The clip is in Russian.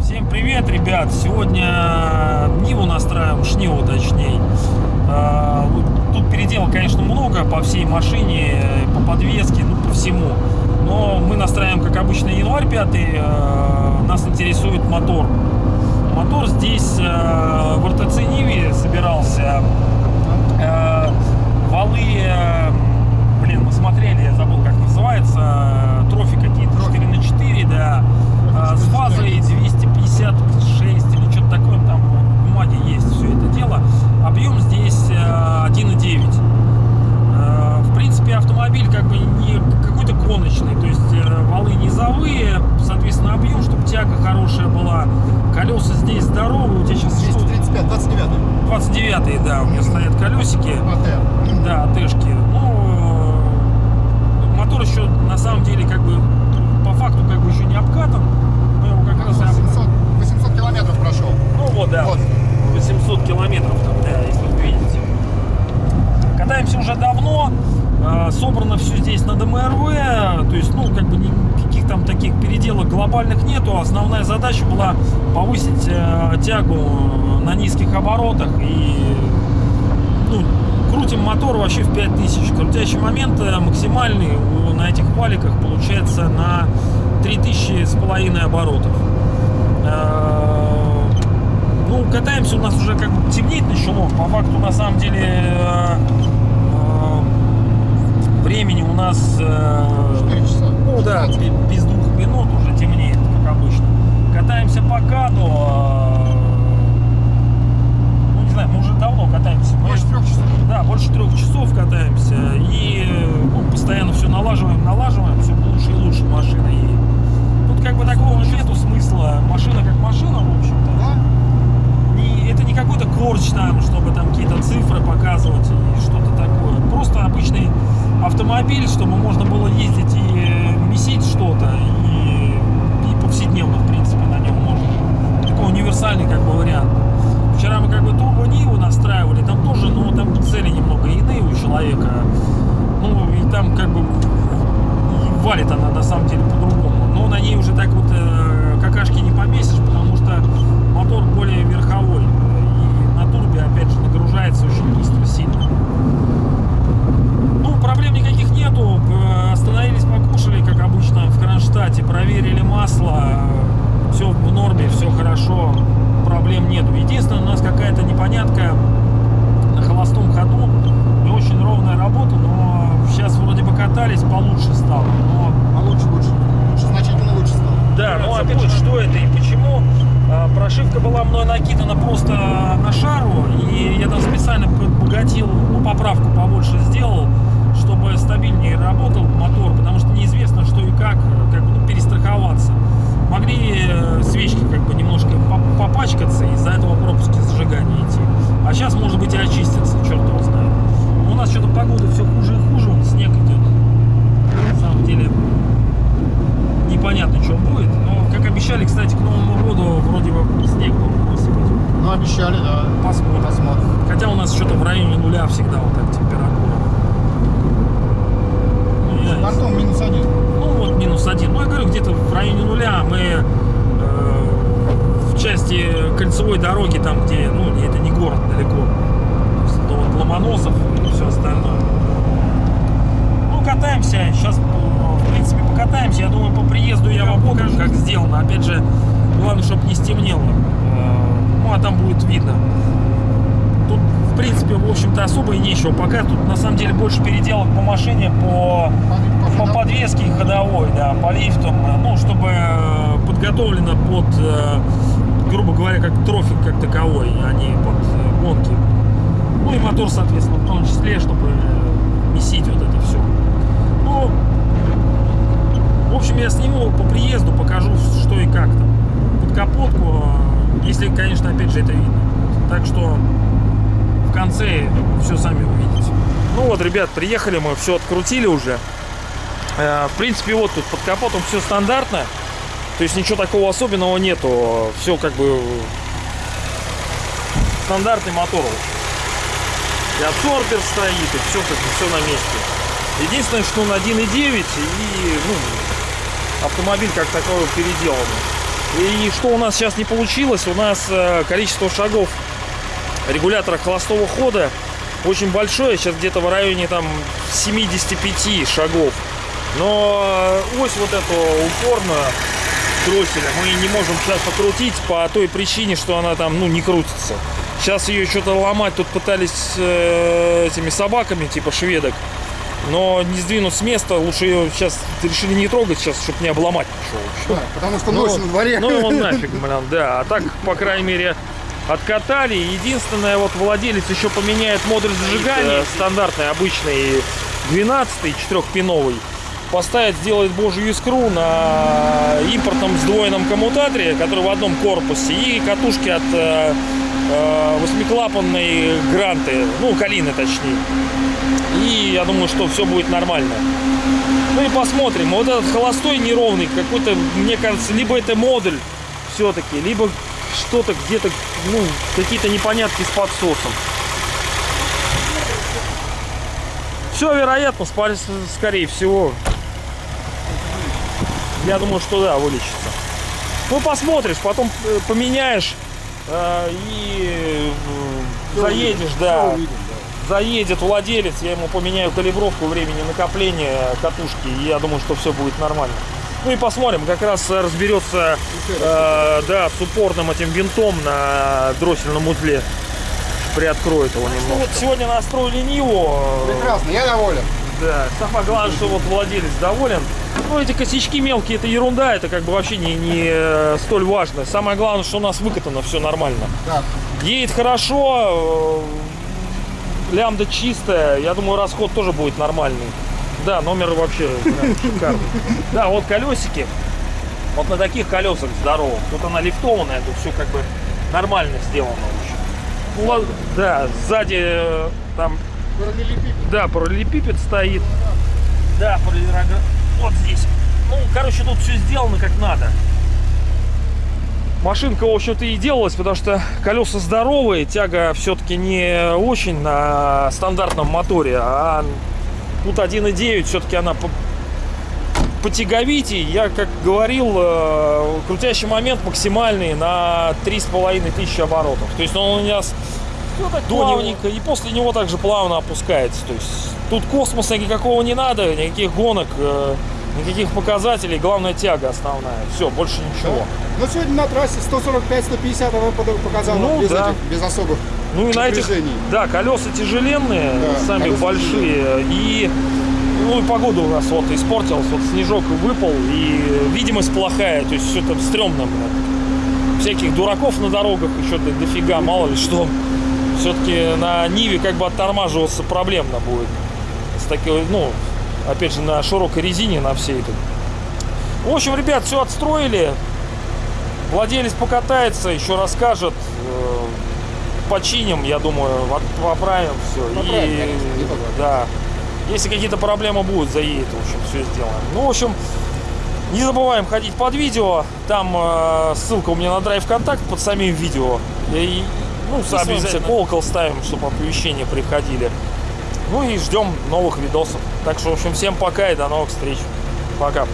Всем привет, ребят! Сегодня Ниву настраиваем, Шниву точнее. А, Тут передел, конечно, много по всей машине, по подвеске, ну, по всему. Но мы настраиваем, как обычно, январь 5. а, Нас интересует мотор. Мотор здесь а, в РТЦ Ниве собирался. А, Валы, а, блин, мы смотрели, я забыл, как называется, трофи какие-то, 4 на 4, да, А, с фазой 256 или что-то такое, там в бумаге есть все это дело. Объем здесь э, 1,9. Э, В принципе, автомобиль как бы не какой-то гоночный, то есть э, валы низовые, соответственно, объем, чтобы тяга хорошая была. Колеса здесь здоровые, у тебя сейчас 235, 29 29 да, у меня стоят колесики. АТ. Да, АТшки. Ну, э, мотор еще на самом деле как бы по факту как бы еще не обкатан. Мы его как раз... 800, 800 километров прошел. Ну вот, да. Вот. 800 километров там, да, если вы видите. Катаемся уже давно. э, Собрано все здесь на ДМРВ. То есть, ну, как бы никаких там таких переделок глобальных нету. Основная задача была повысить э, тягу на низких оборотах и ну, крутим мотор вообще в 5000. Крутящий момент э, максимальный у- на этих валиках получается на 3000 с половиной оборотов. Э, Ну, катаемся, у нас уже как бы темнеет начало. По факту, на самом деле, э, э, времени у нас... э, 4 часа. ну да, бе- без двух минут уже темнеет. Катаемся по каду. э, Ну, не знаю, мы уже давно катаемся. Мы- Больше трех часов. да, больше трех часов катаемся и ну, постоянно все налаживаем, налаживаем, все лучше и лучше машина. И тут как бы такого нету смысла. Машина как машина, в общем-то. Да? Не- это не какой-то корч там, чтобы там какие-то цифры показывать и что-то такое. Просто обычный автомобиль, чтобы можно было ездить и месить что-то и, и повседневно, в принципе. Такой универсальный как бы вариант. Вчера мы как бы турбо Ниву настраивали, там тоже, ну, там цели немного иные у человека. Ну, и там как бы валит она на самом деле по-другому. Но на ней уже так вот э, какашки не помесишь, потому что мотор более верховой. И на турбе, опять же, нагружается очень быстро, сильно. Ну, проблем никаких нету. Э, Остановились, покушали, как обычно, в Кронштадте. Проверили масло. Все в норме, все хорошо. Проблем нету. Единственное, у нас какая-то непонятка на холостом ходу. Не очень ровная работа, но сейчас катались, получше стало. Но А лучше, лучше. Значительно лучше стало. да, ну опять же, что это и почему? А, Прошивка была мной накидана просто на шару, и я там специально подбогатил, ну, поправку побольше сделал, чтобы стабильнее работал мотор, потому что неизвестно, что и как, как бы, ну, перестраховаться. Могли э, свечки как бы немножко по- попачкаться, из-за этого пропуски зажигания идти. А сейчас, может быть, и очистятся, черт его знает. Но у нас что-то погода все хуже и хуже, вон снег идет. На самом деле, непонятно, что будет. Но, как обещали, кстати, к Новому году вроде бы снег должен высыпать. Ну, обещали, да. Посмотрим. Посмотрим. Хотя у нас что-то в районе нуля всегда вот так температура. Ну, я- Бортом минус один. ну вот минус один. Ну я говорю, где-то в районе нуля мы э, в части кольцевой дороги, там где, ну это не город далеко. То вот Ломоносов и все остальное. Ну катаемся, сейчас покатаемся. Я думаю по приезду я вам покажу, как сделано. Опять же, главное, чтобы не стемнело. Э, Ну а там будет видно. Тут, в принципе, в общем-то, особо и нечего. Пока тут, на самом деле, больше переделок по машине, по, по подвеске ходовой, да, по лифтам, ну, чтобы э, подготовлено под, э, грубо говоря, как трофик как таковой, а не под гонки. Ну и мотор, соответственно, в том числе, чтобы месить вот это все. Ну, в общем, я сниму по приезду, покажу, что и как там. Под капотку, э, если, конечно, опять же, это видно. Так что в конце все сами увидите. Ну вот, ребят, приехали мы, все открутили уже. Э, В принципе, вот тут под капотом все стандартно. То есть ничего такого особенного нету. Все как бы стандартный мотор. И абсорбер стоит, и все как бы все на месте. Единственное, что он 1.9 и ну, автомобиль как такой переделанный. И что у нас сейчас не получилось, у нас э, количество шагов регулятора холостого хода очень большое, сейчас где-то в районе там 75 шагов. Но э, ось вот эту упорную дросселя мы не можем сейчас покрутить по той причине, что она там, ну, не крутится. Сейчас ее что-то ломать тут пытались э, этими собаками, типа шведок. Но не сдвинут с места, лучше ее сейчас решили не трогать сейчас, чтобы не обломать ничего Да, потому что ночь ну, на дворе. Ну он нафиг, блин, да. А так, по крайней мере, откатали. Единственное, вот владелец еще поменяет модуль зажигания, стандартный, обычный 12-й, 4-пиновый поставить, сделать божью искру на импортном сдвоенном коммутаторе, который в одном корпусе, и катушки от э, э восьмиклапанной гранты, ну, калины точнее. И я думаю, что все будет нормально. Ну и посмотрим. Вот этот холостой неровный, какой-то, мне кажется, либо это модуль все-таки, либо что-то где-то, ну, какие-то непонятки с подсосом. Все вероятно, скорее всего. Я думаю, что да, вылечится. Ну, посмотришь, потом э, поменяешь э, и э, заедешь, да. Заедет владелец, я ему поменяю калибровку времени накопления катушки, и я думаю, что все будет нормально. Ну и посмотрим, как раз разберется э, да, с упорным этим винтом на дроссельном узле. Приоткроет его немного. Вот сегодня настроили Ниву. Прекрасно, я доволен. да, самое главное, что вот владелец доволен. Ну, эти косячки мелкие, это ерунда, это как бы вообще не, не э, столь важно. Самое главное, что у нас выкатано все нормально. Так, Едет хорошо, э, лямда чистая, я думаю, расход тоже будет нормальный. Да, номер вообще прям шикарный. Да, вот колесики, вот на таких колесах здоровых. Тут она лифтованная, тут все как бы нормально сделано да, сзади э, там параллелепипед. да, параллелепипед стоит. Да, параллелепипед. Вот здесь. Ну, короче, тут все сделано как надо. Машинка, в общем-то, и делалась, потому что колеса здоровые, тяга все-таки не очень на стандартном моторе, а тут 1.9, все-таки она по, потяговитей. Я, как говорил, э, крутящий момент максимальный на 3,5 тысячи оборотов. То есть он у меня с- плавненько, и после него также плавно опускается. То есть тут космоса никакого не надо, никаких гонок, э, никаких показателей. Главное тяга основная. Все, больше ничего. Но сегодня на трассе 145-150 она под- показала Ну, без, да. этих, без особых Ну и на этих, да, колеса тяжеленные, Да, сами колеса большие, и ну и погода у нас вот испортилась, вот снежок выпал, и видимость плохая, то есть все там стрёмно, блядь. Всяких дураков на дорогах еще до- дофига, мало ли что. Все-таки на Ниве как бы оттормаживаться проблемно будет. С такой, ну, опять же, на широкой резине, на всей этой. В общем, ребят, все отстроили. Владелец покатается, еще расскажет. э, Починим, я думаю, поправим все. Поправим, конечно, не поправим. да. Если какие-то проблемы будут, заедет, в общем, все сделаем. Ну, в общем, не забываем ходить под видео. Там э, ссылка у меня на драйв контакт под самим видео. И, ну, обязательно колокол ставим, чтобы оповещения приходили. Ну и ждем новых видосов. Так что, в общем, всем пока и до новых встреч. Пока.